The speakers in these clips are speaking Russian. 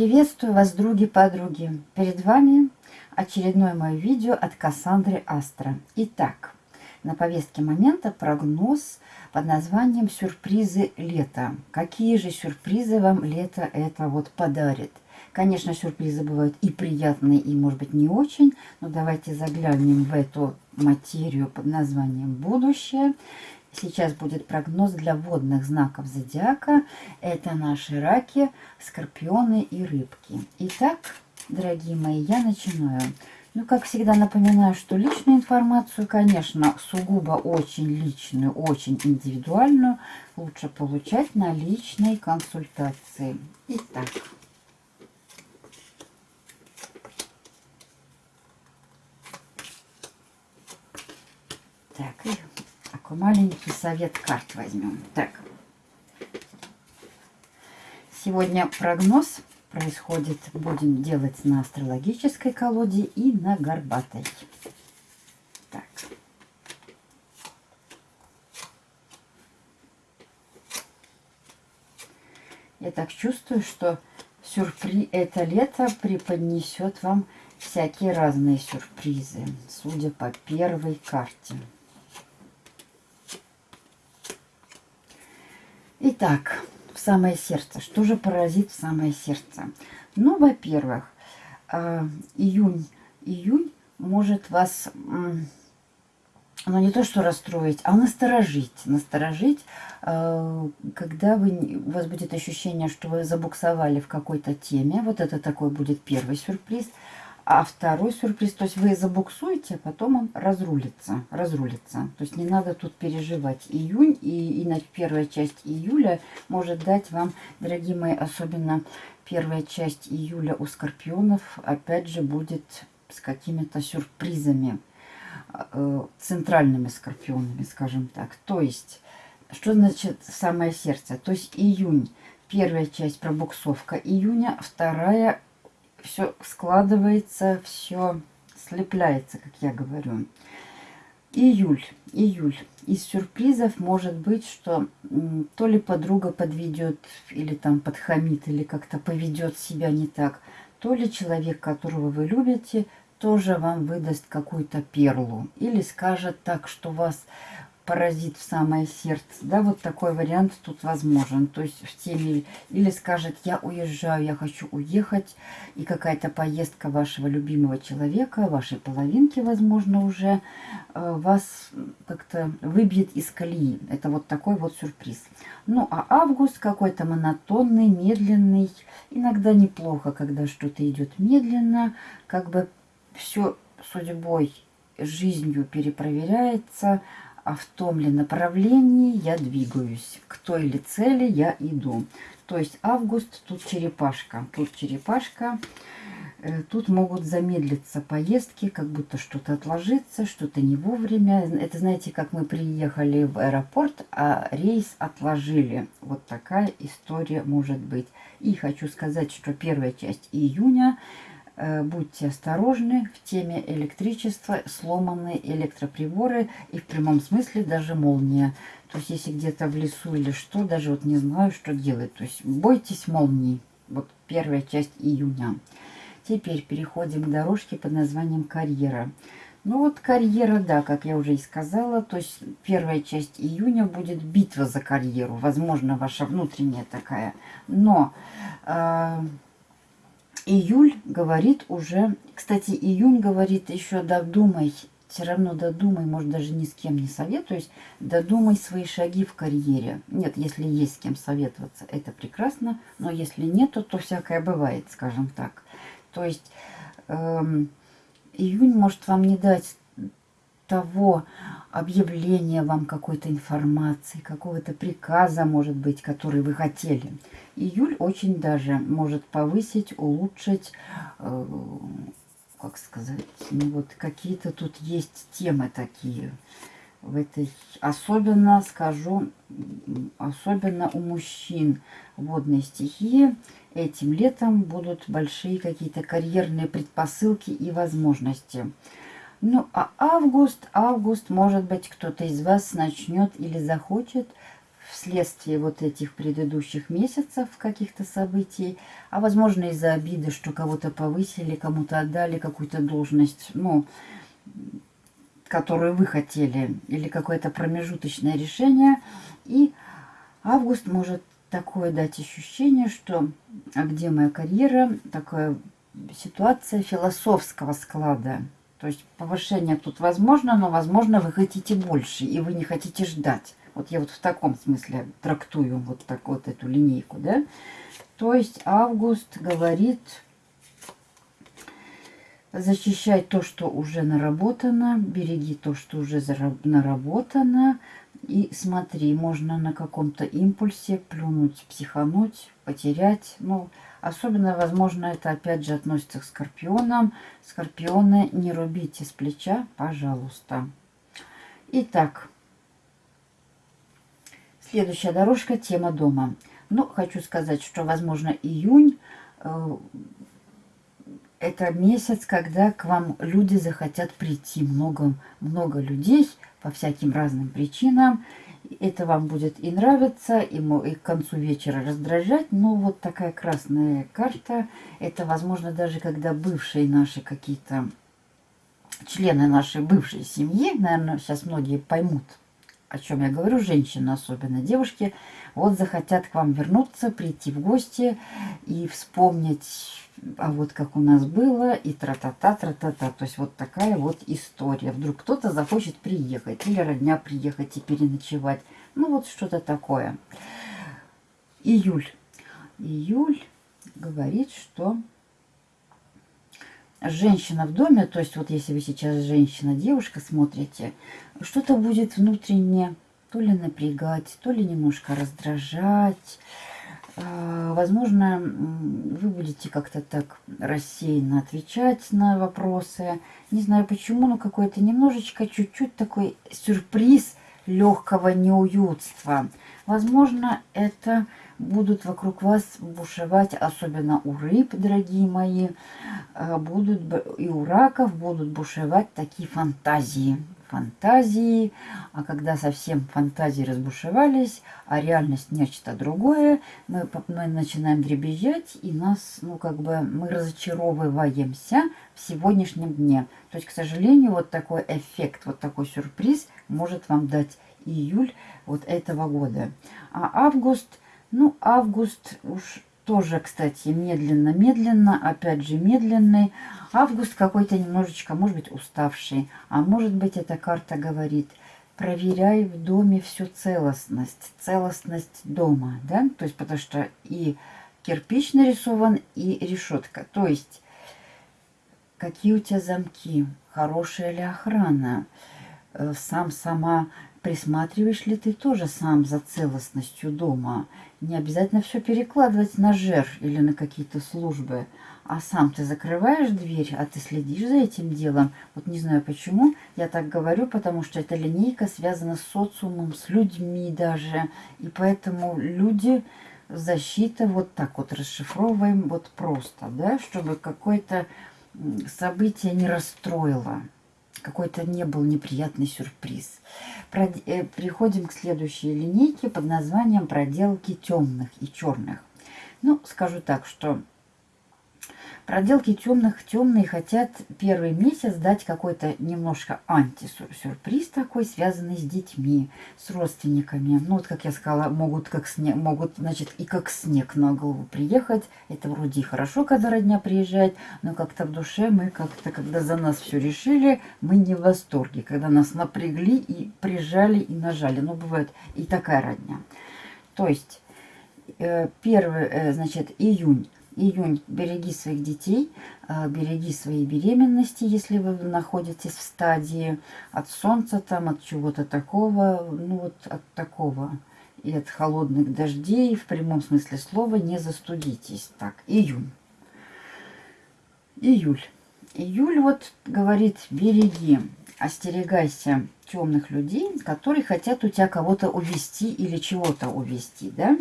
Приветствую вас, други-подруги! Перед вами очередное мое видео от Кассандры Астра. Итак, на повестке момента прогноз под названием «Сюрпризы лета». Какие же сюрпризы вам лето это вот подарит? Конечно, сюрпризы бывают и приятные, и, может быть, не очень. Но давайте заглянем в эту материю под названием «Будущее». Сейчас будет прогноз для водных знаков зодиака. Это наши раки, скорпионы и рыбки. Итак, дорогие мои, я начинаю. Ну, как всегда, напоминаю, что личную информацию, конечно, сугубо очень личную, очень индивидуальную, лучше получать на личной консультации. Итак. Так, такой маленький совет карт возьмем. Так. Сегодня прогноз происходит, будем делать на астрологической колоде и на горбатой. Так. Я так чувствую, что сюрприз это лето преподнесет вам всякие разные сюрпризы, судя по первой карте. Итак, в самое сердце. Что же поразит в самое сердце? Ну, во-первых, а, июнь, июнь может вас, ну не то что расстроить, а насторожить. Насторожить, а, когда вы, у вас будет ощущение, что вы забуксовали в какой-то теме. Вот это такой будет первый сюрприз. А второй сюрприз, то есть вы забуксуете, а потом он разрулится, разрулится. То есть не надо тут переживать. Июнь и, и первая часть июля может дать вам, дорогие мои, особенно первая часть июля у скорпионов, опять же, будет с какими-то сюрпризами, э, центральными скорпионами, скажем так. То есть, что значит самое сердце? То есть июнь, первая часть пробуксовка июня, вторая все складывается, все слепляется, как я говорю. Июль, июль. Из сюрпризов может быть, что то ли подруга подведет, или там подхамит, или как-то поведет себя не так, то ли человек, которого вы любите, тоже вам выдаст какую-то перлу. Или скажет так, что вас поразит в самое сердце. Да, вот такой вариант тут возможен. То есть в теме или скажет, я уезжаю, я хочу уехать, и какая-то поездка вашего любимого человека, вашей половинки, возможно, уже э, вас как-то выбьет из колеи. Это вот такой вот сюрприз. Ну, а август какой-то монотонный, медленный. Иногда неплохо, когда что-то идет медленно, как бы все судьбой, жизнью перепроверяется, а в том ли направлении я двигаюсь, к той ли цели я иду. То есть август, тут черепашка, тут черепашка, э, тут могут замедлиться поездки, как будто что-то отложится, что-то не вовремя. Это знаете, как мы приехали в аэропорт, а рейс отложили. Вот такая история может быть. И хочу сказать, что первая часть июня будьте осторожны в теме электричества, сломанные электроприборы и в прямом смысле даже молния. То есть если где-то в лесу или что, даже вот не знаю, что делать. То есть бойтесь молний. Вот первая часть июня. Теперь переходим к дорожке под названием карьера. Ну вот карьера, да, как я уже и сказала, то есть первая часть июня будет битва за карьеру. Возможно, ваша внутренняя такая. Но... Э июль говорит уже... Кстати, июнь говорит еще додумай, все равно додумай, может даже ни с кем не советуюсь, додумай свои шаги в карьере. Нет, если есть с кем советоваться, это прекрасно, но если нету, то всякое бывает, скажем так. То есть эм, июнь может вам не дать того объявления вам какой-то информации, какого-то приказа, может быть, который вы хотели. Июль очень даже может повысить, улучшить, э, как сказать, ну вот какие-то тут есть темы такие в этой, особенно, скажу, особенно у мужчин водной стихии, этим летом будут большие какие-то карьерные предпосылки и возможности. Ну, а август, август, может быть, кто-то из вас начнет или захочет вследствие вот этих предыдущих месяцев каких-то событий, а возможно из-за обиды, что кого-то повысили, кому-то отдали какую-то должность, ну, которую вы хотели, или какое-то промежуточное решение. И август может такое дать ощущение, что а где моя карьера, такая ситуация философского склада. То есть повышение тут возможно, но возможно вы хотите больше, и вы не хотите ждать. Вот я вот в таком смысле трактую вот так вот эту линейку, да. То есть август говорит защищай то, что уже наработано, береги то, что уже наработано, и смотри, можно на каком-то импульсе плюнуть, психануть, потерять. Ну, особенно, возможно, это опять же относится к скорпионам. Скорпионы, не рубите с плеча, пожалуйста. Итак, следующая дорожка, тема дома. Ну, хочу сказать, что, возможно, июнь э, это месяц, когда к вам люди захотят прийти. Много, много людей по всяким разным причинам. Это вам будет и нравиться, и, и к концу вечера раздражать. Но вот такая красная карта, это возможно даже когда бывшие наши какие-то члены нашей бывшей семьи, наверное, сейчас многие поймут, о чем я говорю, женщины особенно, девушки, вот захотят к вам вернуться, прийти в гости и вспомнить а вот как у нас было, и тра-та-та, тра-та-та. То есть вот такая вот история. Вдруг кто-то захочет приехать, или родня приехать и переночевать. Ну вот что-то такое. Июль. Июль говорит, что женщина в доме, то есть вот если вы сейчас женщина, девушка смотрите, что-то будет внутренне то ли напрягать, то ли немножко раздражать, а, возможно, вы будете как-то так рассеянно отвечать на вопросы. Не знаю почему, но какой-то немножечко, чуть-чуть такой сюрприз легкого неуютства. Возможно, это будут вокруг вас бушевать, особенно у рыб, дорогие мои, а, будут и у раков будут бушевать такие фантазии фантазии, а когда совсем фантазии разбушевались, а реальность нечто другое, мы, мы начинаем дребезжать, и нас, ну, как бы, мы разочаровываемся в сегодняшнем дне. То есть, к сожалению, вот такой эффект, вот такой сюрприз может вам дать июль вот этого года. А август, ну, август уж тоже, кстати, медленно-медленно, опять же медленный. Август какой-то немножечко, может быть, уставший. А может быть, эта карта говорит, проверяй в доме всю целостность, целостность дома, да? То есть, потому что и кирпич нарисован, и решетка. То есть, какие у тебя замки, хорошая ли охрана, сам сама присматриваешь ли ты тоже сам за целостностью дома, не обязательно все перекладывать на жер или на какие-то службы. А сам ты закрываешь дверь, а ты следишь за этим делом. Вот не знаю почему я так говорю, потому что эта линейка связана с социумом, с людьми даже. И поэтому люди, защита, вот так вот расшифровываем вот просто, да, чтобы какое-то событие не расстроило какой-то не был неприятный сюрприз. Э, приходим к следующей линейке под названием «Проделки темных и черных». Ну, скажу так, что Проделки темных темные хотят первый месяц дать какой-то немножко антисюрприз такой, связанный с детьми, с родственниками. Ну вот, как я сказала, могут, как снег, могут, значит, и как снег на голову приехать. Это вроде и хорошо, когда родня приезжает, но как-то в душе мы как-то, когда за нас все решили, мы не в восторге, когда нас напрягли и прижали и нажали. Ну, бывает и такая родня. То есть, э, первый, э, значит, июнь Июнь. Береги своих детей, а, береги свои беременности, если вы находитесь в стадии от солнца, там, от чего-то такого, ну вот от такого. И от холодных дождей, в прямом смысле слова, не застудитесь. Так, июнь. Июль. Июль вот говорит, береги, остерегайся темных людей, которые хотят у тебя кого-то увести или чего-то увести, да?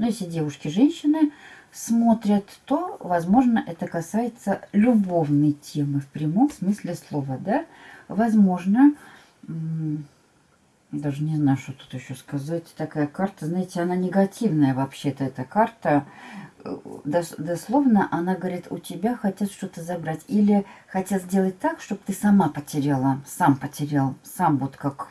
Но если девушки, женщины, смотрят, то, возможно, это касается любовной темы в прямом смысле слова, да. Возможно, Даже не знаю, что тут еще сказать. Такая карта, знаете, она негативная вообще-то, эта карта. Э, дос дословно она говорит, у тебя хотят что-то забрать. Или хотят сделать так, чтобы ты сама потеряла, сам потерял, сам вот как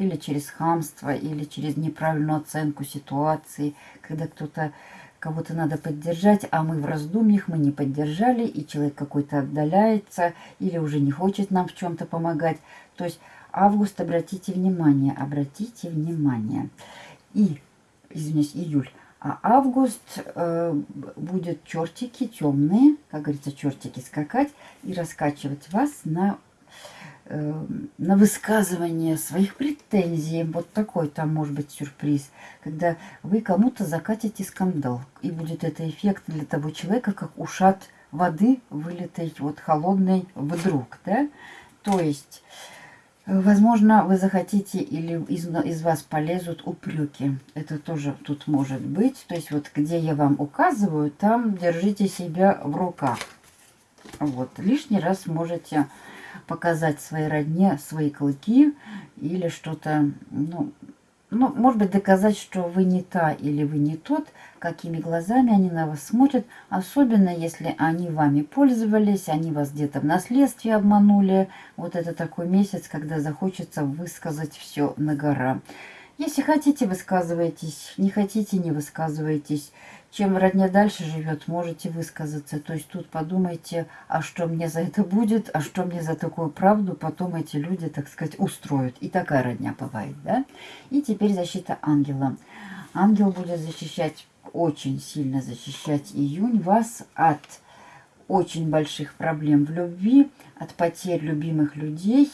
или через хамство, или через неправильную оценку ситуации, когда кто-то кого-то надо поддержать, а мы в раздумьях, мы не поддержали, и человек какой-то отдаляется, или уже не хочет нам в чем-то помогать. То есть август, обратите внимание, обратите внимание. И, извиняюсь, июль. А август э, будет чертики темные, как говорится, чертики скакать и раскачивать вас на на высказывание своих претензий. Вот такой там может быть сюрприз, когда вы кому-то закатите скандал. И будет это эффект для того человека, как ушат воды, вылитой вот холодной вдруг. Да? То есть, возможно, вы захотите или из, из вас полезут упреки. Это тоже тут может быть. То есть, вот где я вам указываю, там держите себя в руках. Вот, лишний раз можете показать своей родне свои клыки или что-то, ну, ну, может быть, доказать, что вы не та или вы не тот, какими глазами они на вас смотрят, особенно если они вами пользовались, они вас где-то в наследстве обманули. Вот это такой месяц, когда захочется высказать все на гора. Если хотите, высказывайтесь, не хотите, не высказывайтесь. Чем родня дальше живет, можете высказаться. То есть тут подумайте, а что мне за это будет, а что мне за такую правду потом эти люди, так сказать, устроят. И такая родня бывает, да? И теперь защита ангела. Ангел будет защищать, очень сильно защищать июнь вас от очень больших проблем в любви, от потерь любимых людей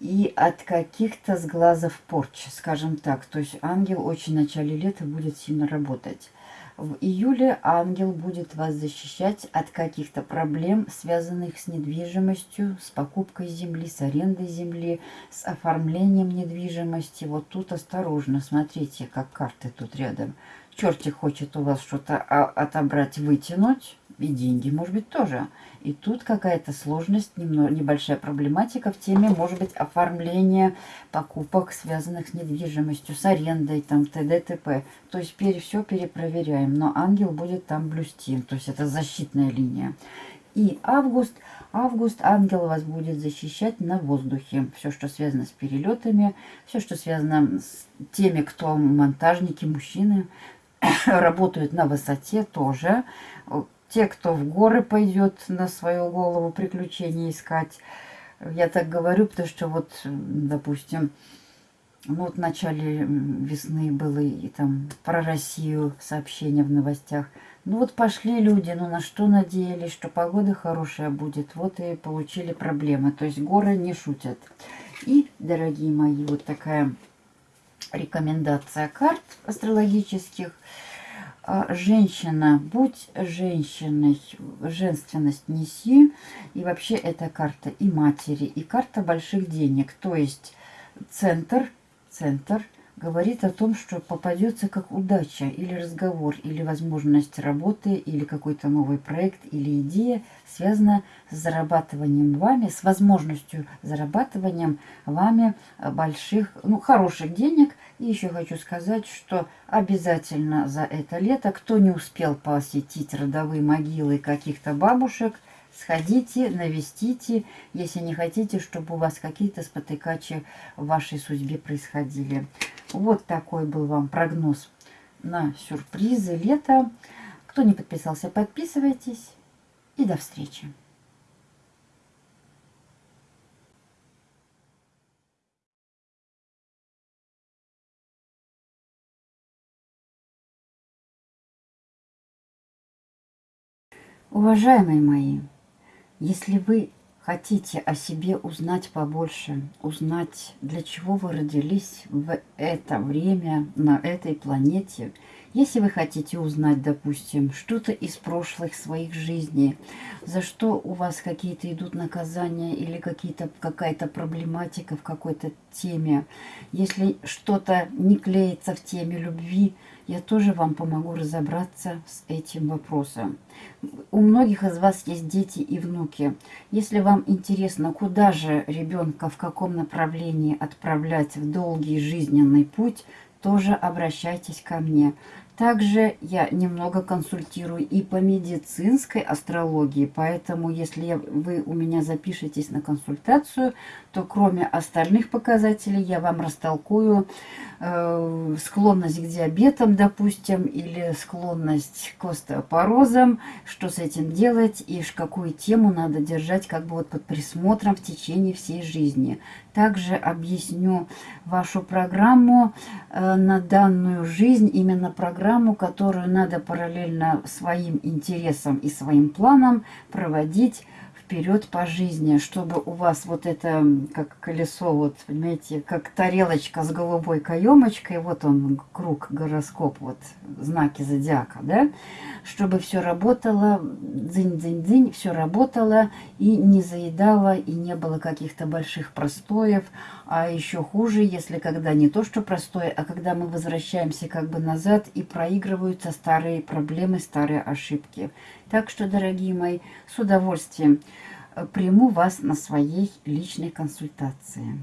и от каких-то сглазов порчи, скажем так. То есть ангел очень в начале лета будет сильно работать. В июле ангел будет вас защищать от каких-то проблем, связанных с недвижимостью, с покупкой земли, с арендой земли, с оформлением недвижимости. Вот тут осторожно, смотрите, как карты тут рядом. Чертик хочет у вас что-то отобрать, вытянуть, и деньги, может быть, тоже. И тут какая-то сложность, немного, небольшая проблематика в теме, может быть, оформления покупок, связанных с недвижимостью, с арендой, там, т.д. т.п. То есть пере, все перепроверяем, но ангел будет там блюсти, то есть это защитная линия. И август, август ангел вас будет защищать на воздухе. Все, что связано с перелетами, все, что связано с теми, кто монтажники, мужчины, работают на высоте тоже те, кто в горы пойдет на свою голову приключения искать. Я так говорю, потому что вот, допустим, ну вот в начале весны было и там про Россию сообщения в новостях. Ну вот пошли люди, ну на что надеялись, что погода хорошая будет. Вот и получили проблемы. То есть горы не шутят. И, дорогие мои, вот такая рекомендация карт астрологических – а, женщина, будь женщиной, женственность неси. И вообще эта карта и матери, и карта больших денег. То есть центр, центр говорит о том, что попадется как удача или разговор, или возможность работы, или какой-то новый проект, или идея, связана с зарабатыванием вами, с возможностью зарабатыванием вами больших, ну, хороших денег. И еще хочу сказать, что обязательно за это лето, кто не успел посетить родовые могилы каких-то бабушек, Сходите, навестите, если не хотите, чтобы у вас какие-то спотыкачи в вашей судьбе происходили. Вот такой был вам прогноз на сюрпризы лета. Кто не подписался, подписывайтесь. И до встречи. Уважаемые мои, если вы хотите о себе узнать побольше, узнать, для чего вы родились в это время на этой планете, Если вы хотите узнать, допустим, что-то из прошлых своих жизней, за что у вас какие-то идут наказания или какая-то проблематика в какой-то теме, если что-то не клеится в теме любви, я тоже вам помогу разобраться с этим вопросом. У многих из вас есть дети и внуки. Если вам интересно, куда же ребенка, в каком направлении отправлять в долгий жизненный путь, тоже обращайтесь ко мне. Также я немного консультирую и по медицинской астрологии, поэтому если вы у меня запишетесь на консультацию, то кроме остальных показателей я вам растолкую э, склонность к диабетам, допустим, или склонность к остеопорозам, что с этим делать и какую тему надо держать как бы вот под присмотром в течение всей жизни. Также объясню вашу программу э, на данную жизнь, именно программу, которую надо параллельно своим интересам и своим планам проводить вперед по жизни, чтобы у вас вот это, как колесо, вот, понимаете, как тарелочка с голубой каемочкой, вот он, круг, гороскоп, вот, знаки зодиака, да, чтобы все работало, дзынь-дзынь-дзынь, все работало и не заедало, и не было каких-то больших простоев, а еще хуже, если когда не то, что простое, а когда мы возвращаемся как бы назад и проигрываются старые проблемы, старые ошибки. Так что, дорогие мои, с удовольствием э, приму вас на своей личной консультации.